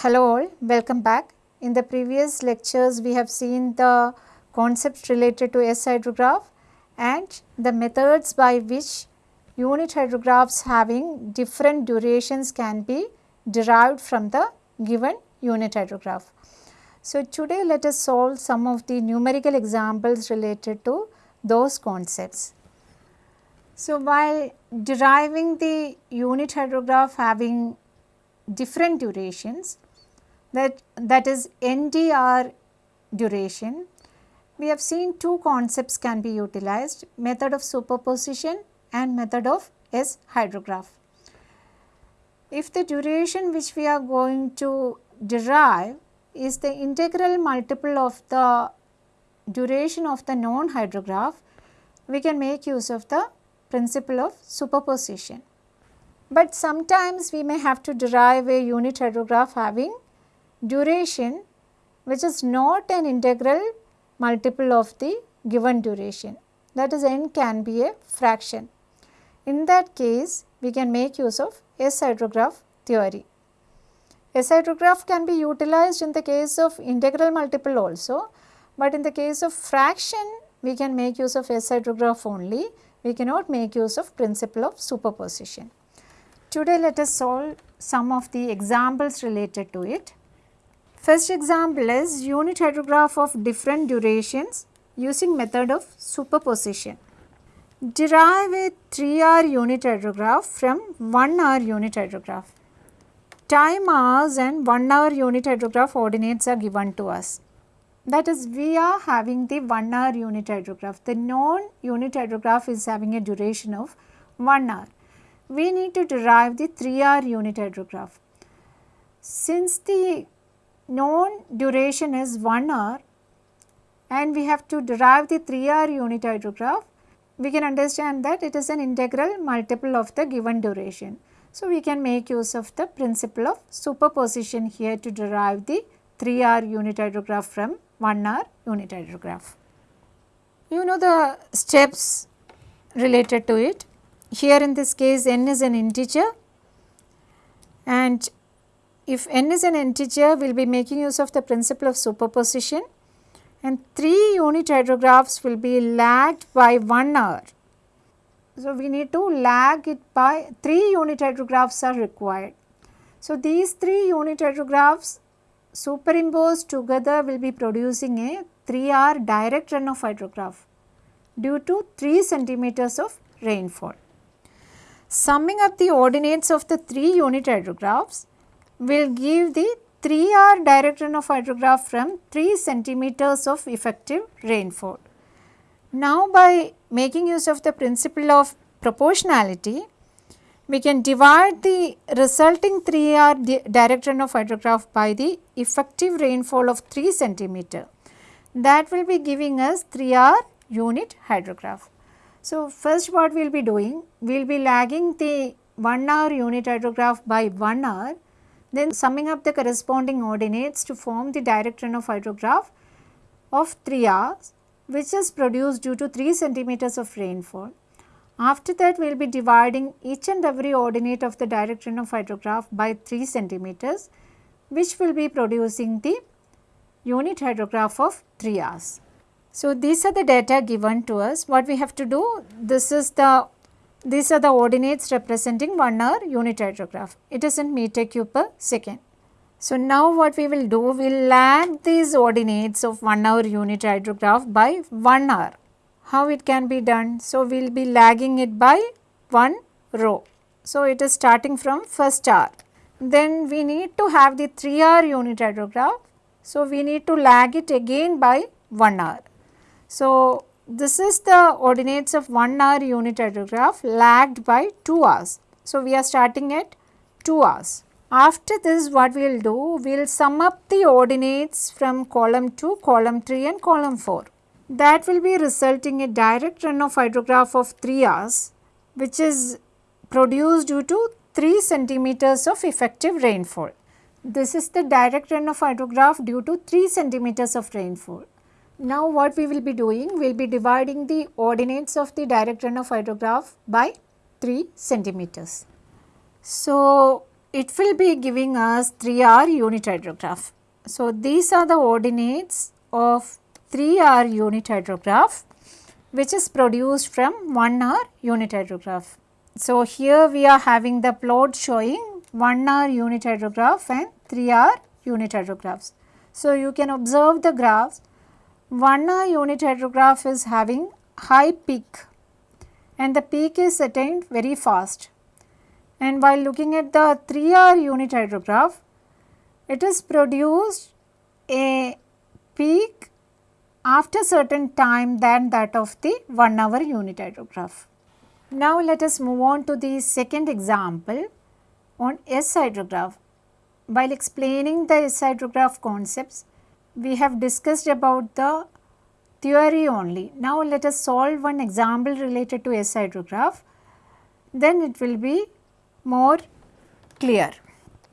Hello all, welcome back. In the previous lectures we have seen the concepts related to S hydrograph and the methods by which unit hydrographs having different durations can be derived from the given unit hydrograph. So, today let us solve some of the numerical examples related to those concepts. So, while deriving the unit hydrograph having different durations that that is NDR duration, we have seen two concepts can be utilized method of superposition and method of S hydrograph. If the duration which we are going to derive is the integral multiple of the duration of the known hydrograph, we can make use of the principle of superposition. But sometimes we may have to derive a unit hydrograph having duration which is not an integral multiple of the given duration that is n can be a fraction. In that case we can make use of S hydrograph theory. S hydrograph can be utilized in the case of integral multiple also, but in the case of fraction we can make use of S hydrograph only, we cannot make use of principle of superposition. Today let us solve some of the examples related to it. First example is unit hydrograph of different durations using method of superposition. Derive a 3 hour unit hydrograph from 1 hour unit hydrograph. Time hours and 1 hour unit hydrograph ordinates are given to us. That is we are having the 1 hour unit hydrograph. The known unit hydrograph is having a duration of 1 hour. We need to derive the 3 hour unit hydrograph. Since the known duration is 1 hour and we have to derive the 3 hour unit hydrograph, we can understand that it is an integral multiple of the given duration. So, we can make use of the principle of superposition here to derive the 3 hour unit hydrograph from 1 hour unit hydrograph. You know the steps related to it. Here in this case n is an integer and if n is an integer we will be making use of the principle of superposition and 3 unit hydrographs will be lagged by 1 hour. So, we need to lag it by 3 unit hydrographs are required. So, these 3 unit hydrographs superimposed together will be producing a 3 hour direct runoff hydrograph due to 3 centimeters of rainfall. Summing up the ordinates of the 3 unit hydrographs will give the 3 hour direct runoff hydrograph from 3 centimeters of effective rainfall. Now by making use of the principle of proportionality, we can divide the resulting 3 hour direct runoff hydrograph by the effective rainfall of 3 centimeter. That will be giving us 3 hour unit hydrograph. So, first what we will be doing, we will be lagging the 1 hour unit hydrograph by 1 hour then summing up the corresponding ordinates to form the direct runoff hydrograph of 3 hours which is produced due to 3 centimeters of rainfall. After that we will be dividing each and every ordinate of the direct runoff hydrograph by 3 centimeters which will be producing the unit hydrograph of 3 hours. So, these are the data given to us. What we have to do? This is the these are the ordinates representing 1 hour unit hydrograph. It is in meter cube per second. So, now what we will do, we will lag these ordinates of 1 hour unit hydrograph by 1 hour. How it can be done? So, we will be lagging it by 1 row. So, it is starting from first hour. Then we need to have the 3 hour unit hydrograph. So, we need to lag it again by 1 hour. So, this is the ordinates of 1 hour unit hydrograph lagged by 2 hours. So, we are starting at 2 hours. After this what we will do, we will sum up the ordinates from column 2, column 3 and column 4. That will be resulting a direct runoff hydrograph of 3 hours which is produced due to 3 centimeters of effective rainfall. This is the direct runoff hydrograph due to 3 centimeters of rainfall. Now what we will be doing, we will be dividing the ordinates of the direct runoff hydrograph by 3 centimeters. So it will be giving us 3R unit hydrograph. So, these are the ordinates of 3R unit hydrograph which is produced from 1R unit hydrograph. So, here we are having the plot showing 1R unit hydrograph and 3R unit hydrographs. So, you can observe the graphs 1R unit hydrograph is having high peak and the peak is attained very fast. And while looking at the 3R unit hydrograph, it is produced a peak after certain time than that of the 1 hour unit hydrograph. Now let us move on to the second example on S hydrograph. While explaining the S hydrograph concepts, we have discussed about the theory only. Now let us solve one example related to S hydrograph, then it will be more clear.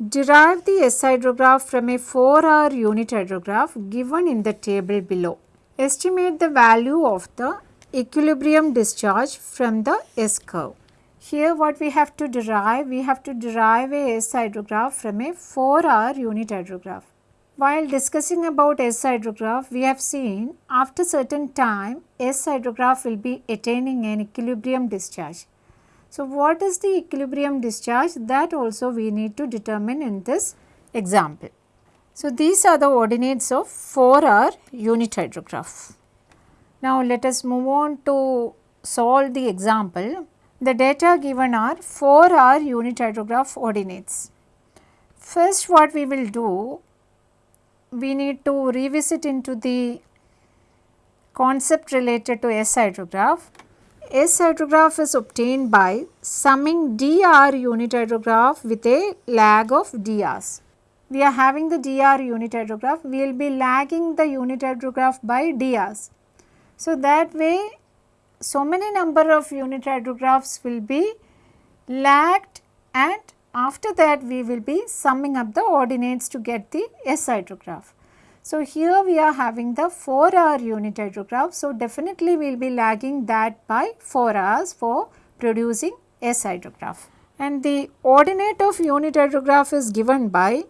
Derive the S hydrograph from a 4 hour unit hydrograph given in the table below. Estimate the value of the equilibrium discharge from the S curve. Here what we have to derive, we have to derive a S hydrograph from a 4 hour unit hydrograph. While discussing about S hydrograph, we have seen after certain time S hydrograph will be attaining an equilibrium discharge. So, what is the equilibrium discharge that also we need to determine in this example. So, these are the ordinates of 4R unit hydrograph. Now, let us move on to solve the example. The data given are 4R unit hydrograph ordinates. First what we will do, we need to revisit into the concept related to S hydrograph S hydrograph is obtained by summing dr unit hydrograph with a lag of drs. We are having the dr unit hydrograph, we will be lagging the unit hydrograph by drs. So, that way so many number of unit hydrographs will be lagged and after that we will be summing up the ordinates to get the S hydrograph. So, here we are having the 4 hour unit hydrograph. So, definitely we will be lagging that by 4 hours for producing S hydrograph. And the ordinate of unit hydrograph is given by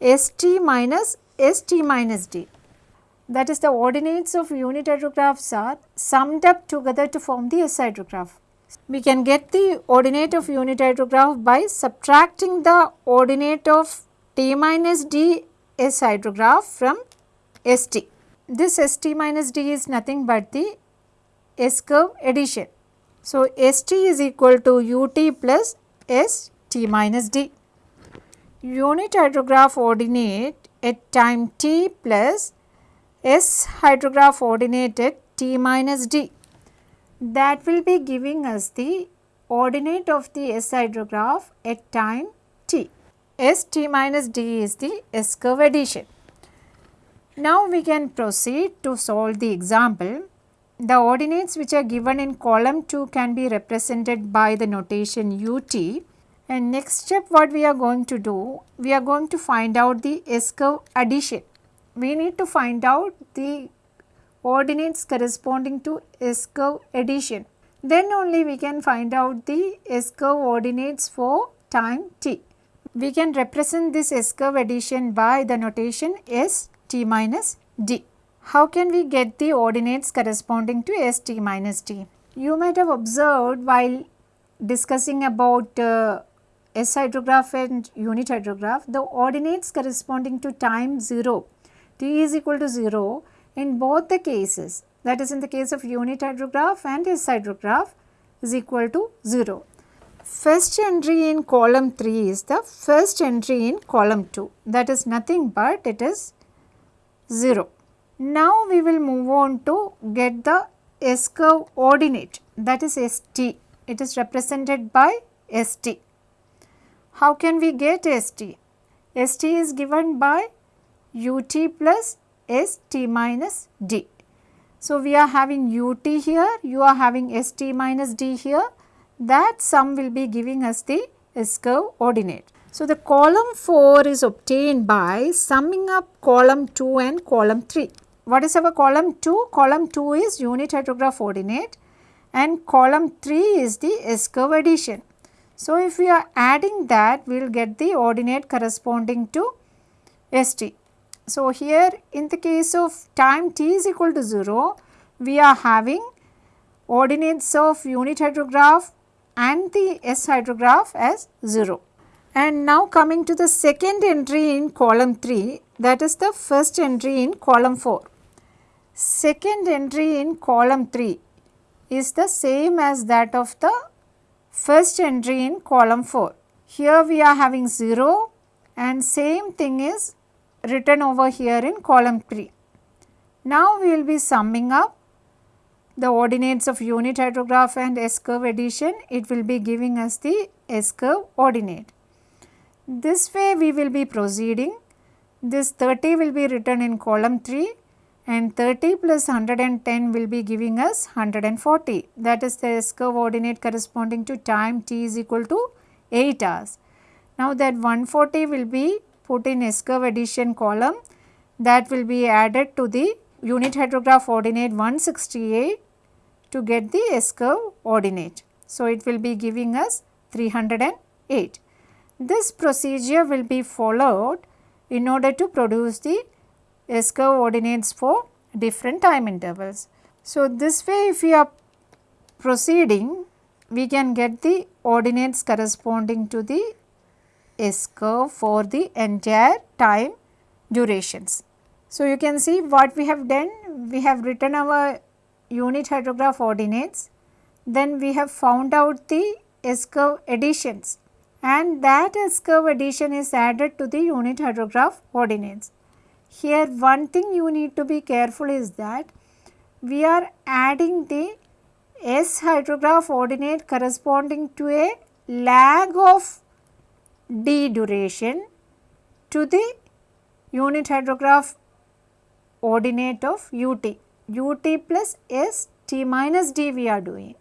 St minus St minus D. That is the ordinates of unit hydrographs are summed up together to form the S hydrograph. We can get the ordinate of unit hydrograph by subtracting the ordinate of T minus D S hydrograph from ST. This ST minus D is nothing but the S curve addition. So, ST is equal to UT plus ST minus D. Unit hydrograph ordinate at time t plus S hydrograph ordinate at t minus d. That will be giving us the ordinate of the S hydrograph at time t. S t minus d is the S curve addition. Now we can proceed to solve the example. The ordinates which are given in column 2 can be represented by the notation ut and next step what we are going to do, we are going to find out the S curve addition. We need to find out the ordinates corresponding to S curve addition. Then only we can find out the S curve ordinates for time t. We can represent this S curve addition by the notation S t minus d. How can we get the ordinates corresponding to S t minus d? You might have observed while discussing about uh, S hydrograph and unit hydrograph, the ordinates corresponding to time 0, t is equal to 0 in both the cases that is in the case of unit hydrograph and S hydrograph is equal to 0. First entry in column 3 is the first entry in column 2 that is nothing but it is 0. Now we will move on to get the S curve ordinate that is ST. It is represented by ST. How can we get ST? ST is given by UT plus ST minus D. So, we are having UT here, you are having ST minus D here that sum will be giving us the S curve ordinate. So, the column 4 is obtained by summing up column 2 and column 3. What is our column 2? Column 2 is unit hydrograph ordinate and column 3 is the S curve addition. So, if we are adding that we will get the ordinate corresponding to St. So, here in the case of time t is equal to 0 we are having ordinates of unit hydrograph and the S hydrograph as 0. And now coming to the second entry in column 3 that is the first entry in column 4. Second entry in column 3 is the same as that of the first entry in column 4. Here we are having 0 and same thing is written over here in column 3. Now we will be summing up the ordinates of unit hydrograph and S curve addition, it will be giving us the S curve ordinate. This way we will be proceeding. This 30 will be written in column 3 and 30 plus 110 will be giving us 140 that is the S curve ordinate corresponding to time t is equal to 8 hours. Now that 140 will be put in S curve addition column that will be added to the unit hydrograph ordinate 168 to get the S curve ordinate. So, it will be giving us 308. This procedure will be followed in order to produce the S curve ordinates for different time intervals. So, this way if we are proceeding we can get the ordinates corresponding to the S curve for the entire time durations. So, you can see what we have done we have written our unit hydrograph ordinates, then we have found out the S curve additions and that S curve addition is added to the unit hydrograph ordinates. Here one thing you need to be careful is that we are adding the S hydrograph ordinate corresponding to a lag of d duration to the unit hydrograph ordinate of ut ut plus s t minus d we are doing.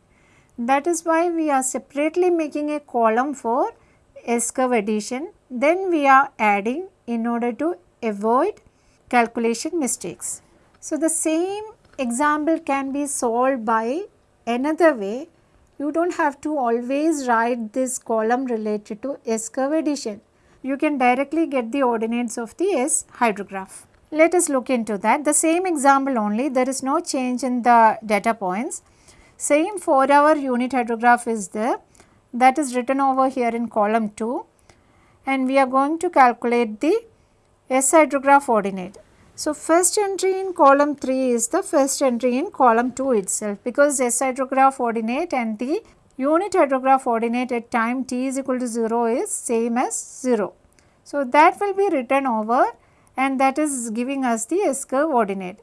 That is why we are separately making a column for S curve addition then we are adding in order to avoid calculation mistakes. So, the same example can be solved by another way you do not have to always write this column related to S curve addition. You can directly get the ordinates of the S hydrograph. Let us look into that. The same example only, there is no change in the data points. Same 4 hour unit hydrograph is there that is written over here in column 2 and we are going to calculate the S hydrograph ordinate. So, first entry in column 3 is the first entry in column 2 itself because S hydrograph ordinate and the unit hydrograph ordinate at time t is equal to 0 is same as 0. So, that will be written over and that is giving us the S curve ordinate.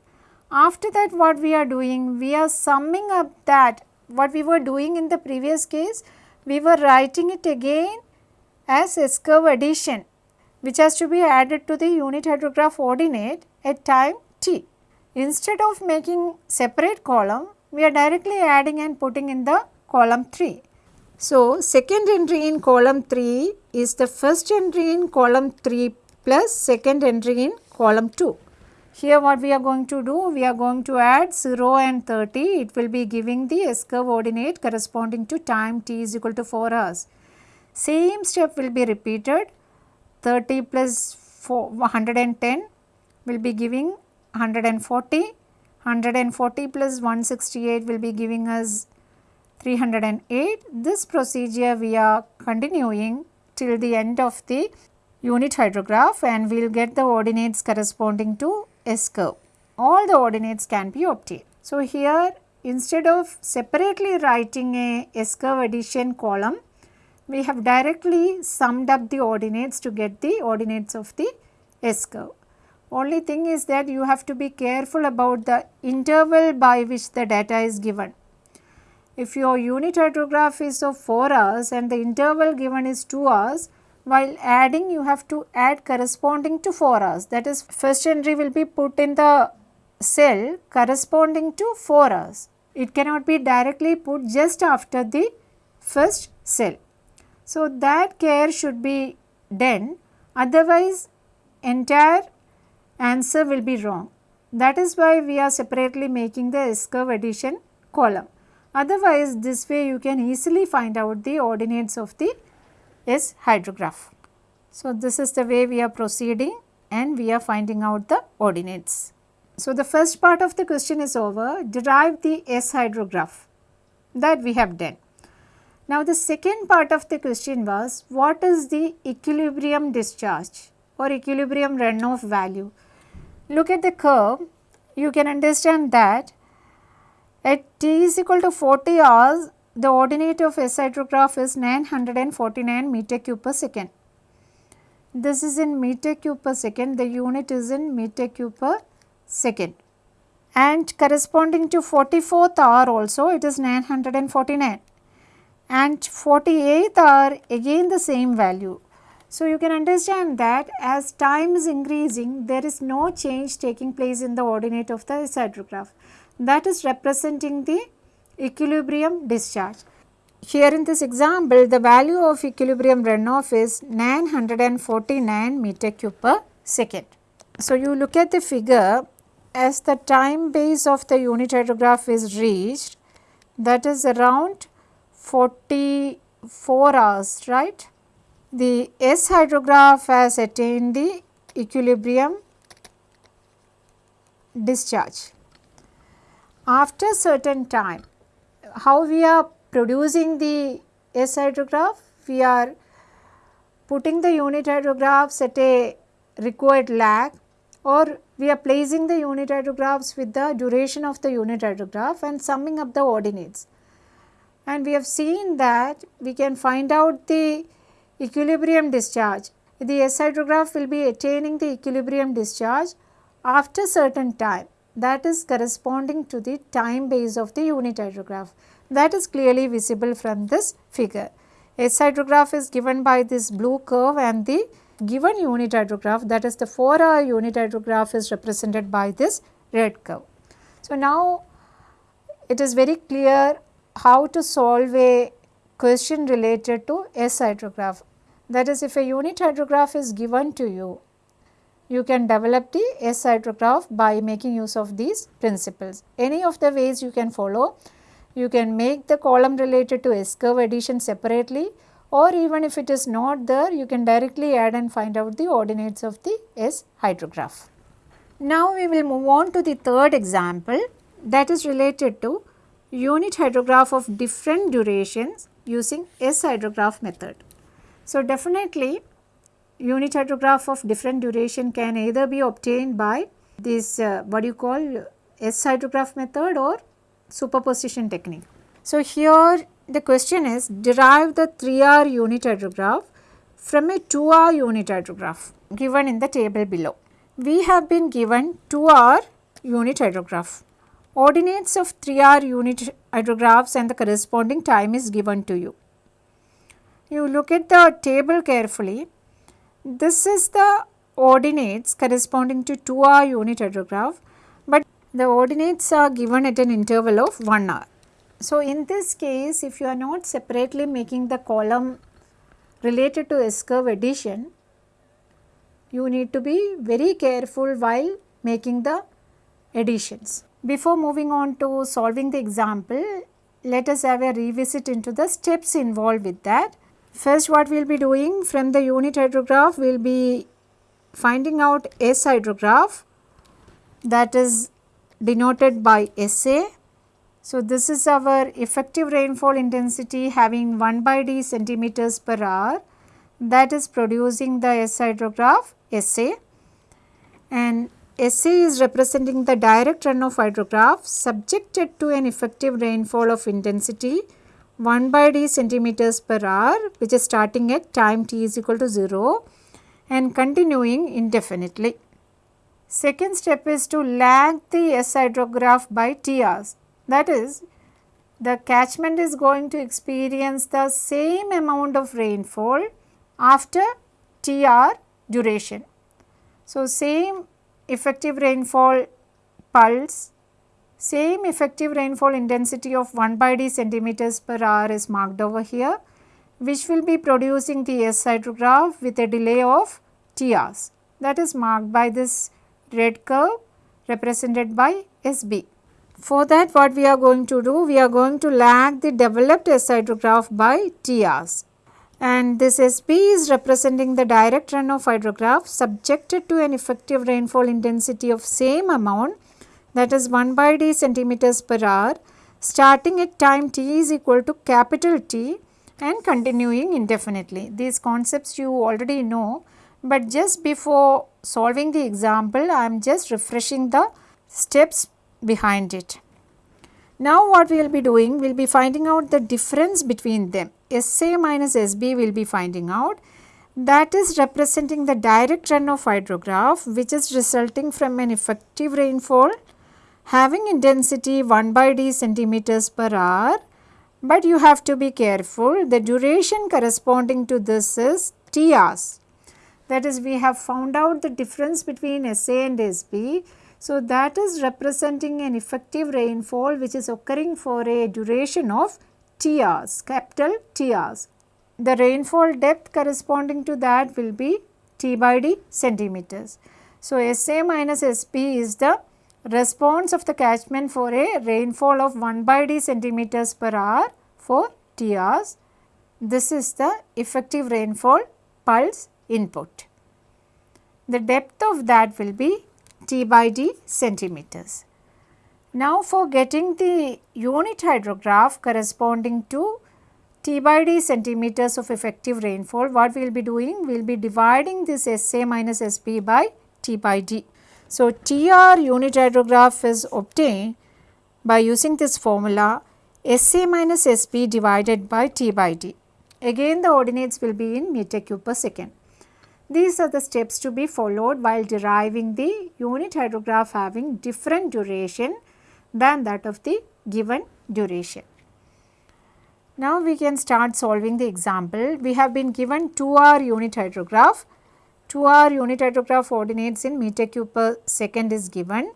After that what we are doing? We are summing up that what we were doing in the previous case, we were writing it again as S curve addition which has to be added to the unit hydrograph ordinate at time t. Instead of making separate column, we are directly adding and putting in the column 3. So, second entry in column 3 is the first entry in column 3 plus second entry in column 2. Here what we are going to do, we are going to add 0 and 30, it will be giving the S curve ordinate corresponding to time t is equal to 4 hours. Same step will be repeated, 30 plus 4, 110 will be giving 140, 140 plus 168 will be giving us 308. This procedure we are continuing till the end of the unit hydrograph and we will get the ordinates corresponding to S curve. All the ordinates can be obtained. So, here instead of separately writing a S curve addition column, we have directly summed up the ordinates to get the ordinates of the S curve. Only thing is that you have to be careful about the interval by which the data is given. If your unit hydrograph is of 4 hours and the interval given is 2 hours, while adding you have to add corresponding to 4 hours that is first entry will be put in the cell corresponding to 4 hours. It cannot be directly put just after the first cell. So, that care should be done otherwise entire answer will be wrong. That is why we are separately making the S curve addition column. Otherwise, this way you can easily find out the ordinates of the S hydrograph. So, this is the way we are proceeding and we are finding out the ordinates. So, the first part of the question is over, derive the S hydrograph that we have done. Now, the second part of the question was what is the equilibrium discharge or equilibrium runoff value. Look at the curve, you can understand that at t is equal to 40 hours, the ordinate of S hydrograph is 949 meter cube per second. This is in meter cube per second, the unit is in meter cube per second. And corresponding to 44th hour also it is 949 and 48th are again the same value. So, you can understand that as time is increasing there is no change taking place in the ordinate of the hydrograph that is representing the equilibrium discharge. Here in this example, the value of equilibrium runoff is 949 meter cube per second. So, you look at the figure as the time base of the unit hydrograph is reached that is around 44 hours, right. The S hydrograph has attained the equilibrium discharge. After certain time, how we are producing the S hydrograph? We are putting the unit hydrographs at a required lag or we are placing the unit hydrographs with the duration of the unit hydrograph and summing up the ordinates. And we have seen that we can find out the equilibrium discharge. The S hydrograph will be attaining the equilibrium discharge after certain time that is corresponding to the time base of the unit hydrograph that is clearly visible from this figure. S hydrograph is given by this blue curve and the given unit hydrograph that is the 4 hour unit hydrograph is represented by this red curve. So, now it is very clear how to solve a question related to S hydrograph. That is if a unit hydrograph is given to you, you can develop the S hydrograph by making use of these principles. Any of the ways you can follow you can make the column related to S curve addition separately or even if it is not there you can directly add and find out the ordinates of the S hydrograph. Now we will move on to the third example that is related to unit hydrograph of different durations using S hydrograph method. So definitely unit hydrograph of different duration can either be obtained by this uh, what you call S hydrograph method or superposition technique. So, here the question is derive the 3R unit hydrograph from a 2R unit hydrograph given in the table below. We have been given 2R unit hydrograph. Ordinates of 3R unit hydrographs and the corresponding time is given to you. You look at the table carefully. This is the ordinates corresponding to 2R unit hydrograph but the ordinates are given at an interval of 1 hour. So, in this case if you are not separately making the column related to S curve addition, you need to be very careful while making the additions. Before moving on to solving the example, let us have a revisit into the steps involved with that. First what we will be doing from the unit hydrograph, we will be finding out S hydrograph that is denoted by SA. So, this is our effective rainfall intensity having 1 by d centimeters per hour that is producing the S hydrograph SA and SA is representing the direct runoff hydrograph subjected to an effective rainfall of intensity 1 by d centimeters per hour which is starting at time t is equal to 0 and continuing indefinitely. Second step is to lag the S hydrograph by T hours. That is, the catchment is going to experience the same amount of rainfall after T hour duration. So, same effective rainfall pulse, same effective rainfall intensity of 1 by d centimeters per hour is marked over here which will be producing the S hydrograph with a delay of T hours that is marked by this red curve represented by SB. For that what we are going to do? We are going to lag the developed S hydrograph by T hours and this SB is representing the direct runoff hydrograph subjected to an effective rainfall intensity of same amount that is 1 by d centimeters per hour starting at time t is equal to capital T and continuing indefinitely. These concepts you already know, but just before solving the example I am just refreshing the steps behind it. Now what we will be doing, we will be finding out the difference between them. SA minus SB we will be finding out that is representing the direct runoff hydrograph which is resulting from an effective rainfall having intensity 1 by d centimeters per hour but you have to be careful the duration corresponding to this is T hours. That is we have found out the difference between SA and SB so, that is representing an effective rainfall which is occurring for a duration of T hours, capital T hours. The rainfall depth corresponding to that will be T by D centimeters. So, SA minus SB is the response of the catchment for a rainfall of 1 by D centimeters per hour for T hours. This is the effective rainfall pulse input. The depth of that will be T by D centimeters. Now for getting the unit hydrograph corresponding to T by D centimeters of effective rainfall, what we will be doing? We will be dividing this SA minus SB by T by D. So, TR unit hydrograph is obtained by using this formula SA minus SB divided by T by D. Again the ordinates will be in meter cube per second. These are the steps to be followed while deriving the unit hydrograph having different duration than that of the given duration. Now we can start solving the example. We have been given 2 hour unit hydrograph. 2 hour unit hydrograph ordinates in meter cube per second is given,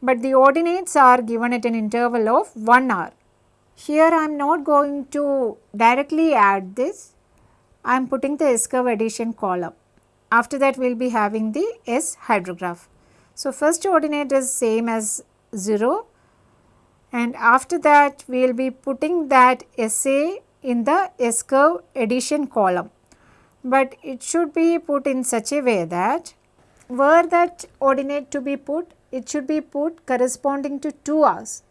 but the ordinates are given at an interval of 1 hour. Here I am not going to directly add this, I am putting the S curve addition column. After that we will be having the S hydrograph. So, first ordinate is same as 0 and after that we will be putting that SA in the S curve addition column. But it should be put in such a way that were that ordinate to be put, it should be put corresponding to 2 hours.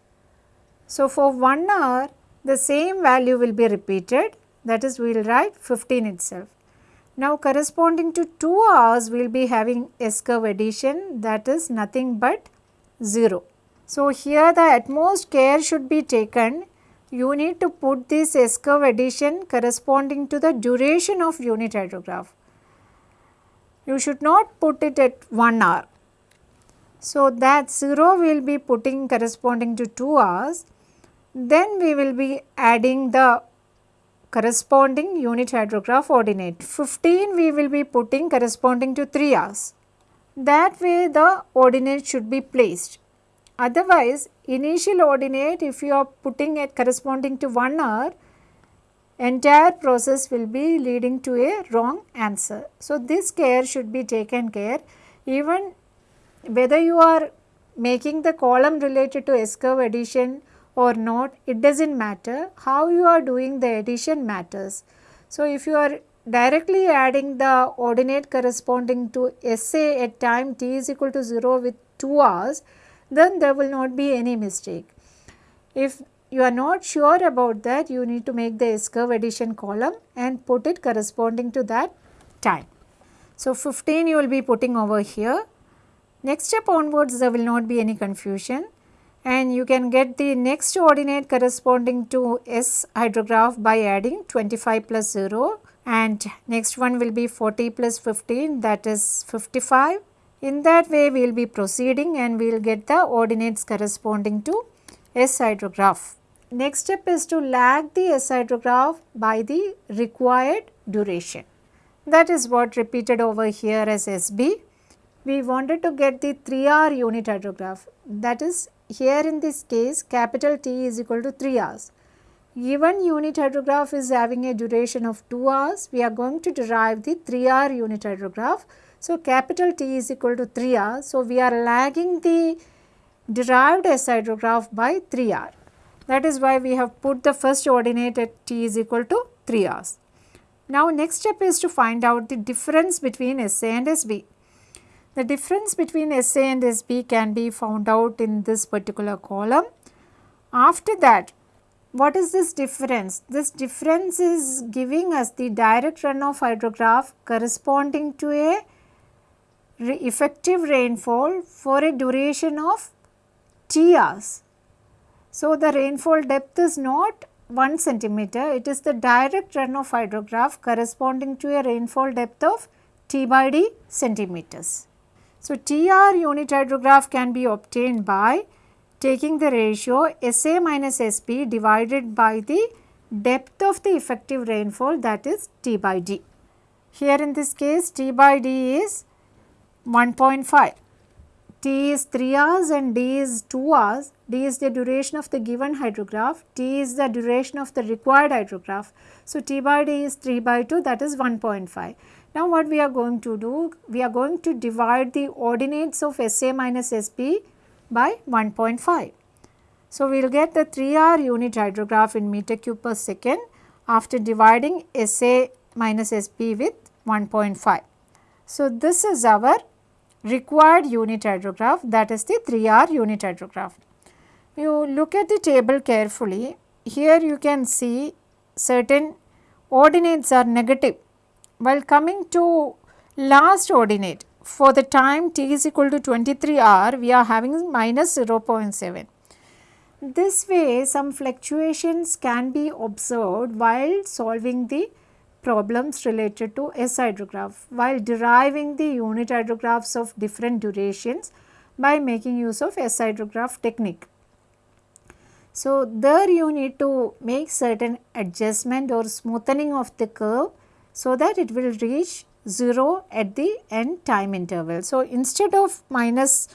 So, for 1 hour the same value will be repeated that is we will write 15 itself. Now corresponding to 2 hours we will be having S curve addition that is nothing but 0. So here the utmost care should be taken you need to put this S curve addition corresponding to the duration of unit hydrograph. You should not put it at 1 hour. So that 0 we will be putting corresponding to 2 hours then we will be adding the corresponding unit hydrograph ordinate. 15 we will be putting corresponding to 3 hours. That way the ordinate should be placed. Otherwise, initial ordinate if you are putting it corresponding to 1 hour, entire process will be leading to a wrong answer. So, this care should be taken care even whether you are making the column related to S curve addition or not it does not matter how you are doing the addition matters. So, if you are directly adding the ordinate corresponding to SA at time t is equal to 0 with 2 hours then there will not be any mistake. If you are not sure about that you need to make the S curve addition column and put it corresponding to that time. So, 15 you will be putting over here. Next step onwards there will not be any confusion and you can get the next ordinate corresponding to S hydrograph by adding 25 plus 0 and next one will be 40 plus 15 that is 55. In that way we will be proceeding and we will get the ordinates corresponding to S hydrograph. Next step is to lag the S hydrograph by the required duration. That is what repeated over here as SB. We wanted to get the 3 hour unit hydrograph that is here in this case capital T is equal to 3 hours. Given unit hydrograph is having a duration of 2 hours, we are going to derive the 3 hour unit hydrograph. So, capital T is equal to 3 hours. So, we are lagging the derived S hydrograph by 3R. That is why we have put the first ordinate at t is equal to 3 r's. Now next step is to find out the difference between SA and SB. The difference between SA and SB can be found out in this particular column. After that, what is this difference? This difference is giving us the direct runoff hydrograph corresponding to a effective rainfall for a duration of T hours. So, the rainfall depth is not 1 centimeter, it is the direct runoff hydrograph corresponding to a rainfall depth of T by D centimeters. So, TR unit hydrograph can be obtained by taking the ratio SA minus SB divided by the depth of the effective rainfall that is T by D. Here in this case T by D is 1.5. T is 3 hours and D is 2 hours. D is the duration of the given hydrograph. T is the duration of the required hydrograph. So, T by D is 3 by 2 that is 1.5. Now, what we are going to do? We are going to divide the ordinates of SA minus SB by 1.5. So, we will get the 3R unit hydrograph in meter cube per second after dividing SA minus SB with 1.5. So, this is our required unit hydrograph that is the 3R unit hydrograph. You look at the table carefully, here you can see certain ordinates are negative. While coming to last ordinate for the time t is equal to 23 r we are having minus 0.7. This way some fluctuations can be observed while solving the problems related to S hydrograph while deriving the unit hydrographs of different durations by making use of S hydrograph technique. So, there you need to make certain adjustment or smoothing of the curve so that it will reach 0 at the end time interval. So, instead of minus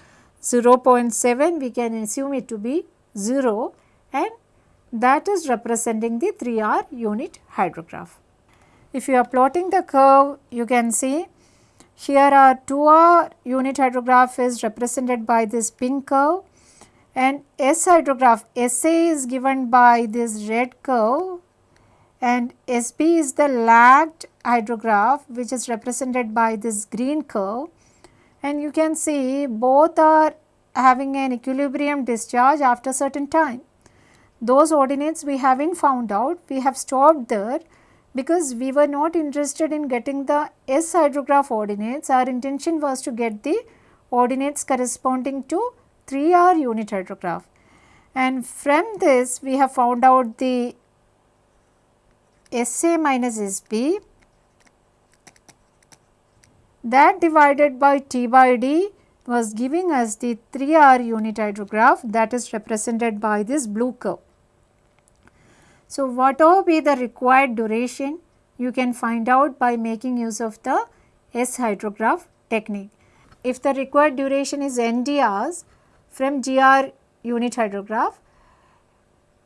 0.7 we can assume it to be 0 and that is representing the 3R unit hydrograph. If you are plotting the curve, you can see here our 2R unit hydrograph is represented by this pink curve and S hydrograph SA is given by this red curve and SB is the lagged hydrograph which is represented by this green curve and you can see both are having an equilibrium discharge after certain time. Those ordinates we haven't found out, we have stopped there because we were not interested in getting the S hydrograph ordinates, our intention was to get the ordinates corresponding to 3R unit hydrograph. And from this we have found out the SA minus SB that divided by T by D was giving us the 3R unit hydrograph that is represented by this blue curve. So, whatever be the required duration you can find out by making use of the S hydrograph technique. If the required duration is NDRs from GR unit hydrograph,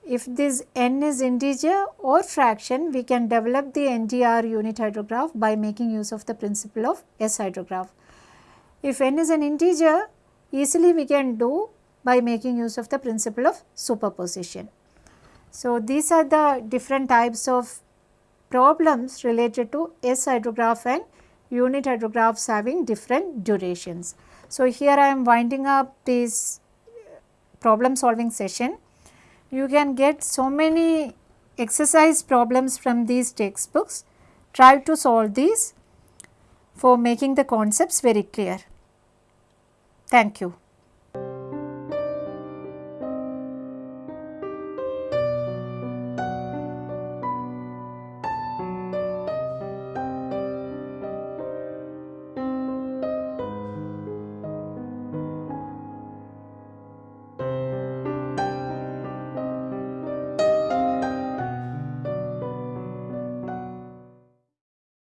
if this n is integer or fraction, we can develop the NDR unit hydrograph by making use of the principle of S hydrograph. If n is an integer, easily we can do by making use of the principle of superposition. So, these are the different types of problems related to S hydrograph and unit hydrographs having different durations. So, here I am winding up this problem solving session. You can get so many exercise problems from these textbooks. Try to solve these for making the concepts very clear. Thank you.